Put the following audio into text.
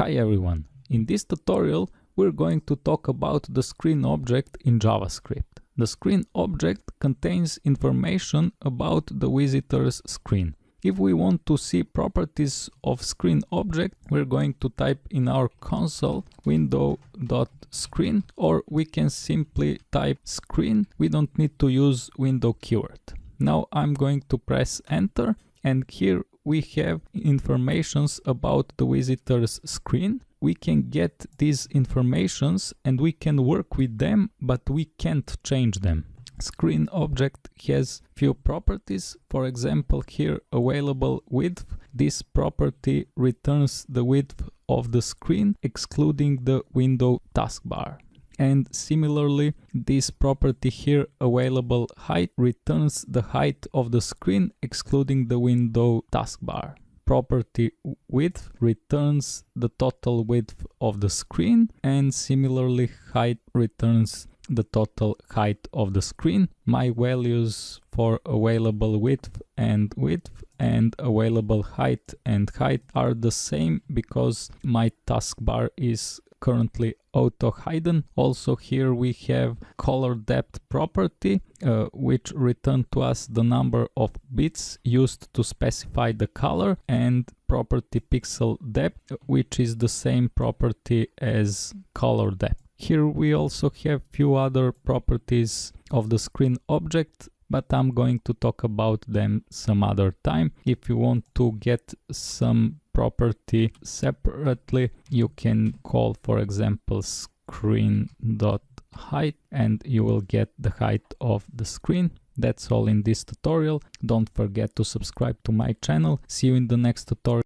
Hi everyone! In this tutorial we're going to talk about the screen object in JavaScript. The screen object contains information about the visitor's screen. If we want to see properties of screen object, we're going to type in our console window.screen or we can simply type screen. We don't need to use window keyword. Now I'm going to press enter and here we have informations about the visitor's screen. We can get these informations and we can work with them, but we can't change them. Screen object has few properties. For example, here available width. This property returns the width of the screen, excluding the window taskbar and similarly this property here available height returns the height of the screen excluding the window taskbar property width returns the total width of the screen and similarly height returns the total height of the screen. My values for available width and width and available height and height are the same because my taskbar is currently auto hidden. Also here we have color depth property uh, which return to us the number of bits used to specify the color and property pixel depth which is the same property as color depth. Here we also have few other properties of the screen object but I'm going to talk about them some other time. If you want to get some property separately, you can call for example screen dot height and you will get the height of the screen. That's all in this tutorial. Don't forget to subscribe to my channel. See you in the next tutorial.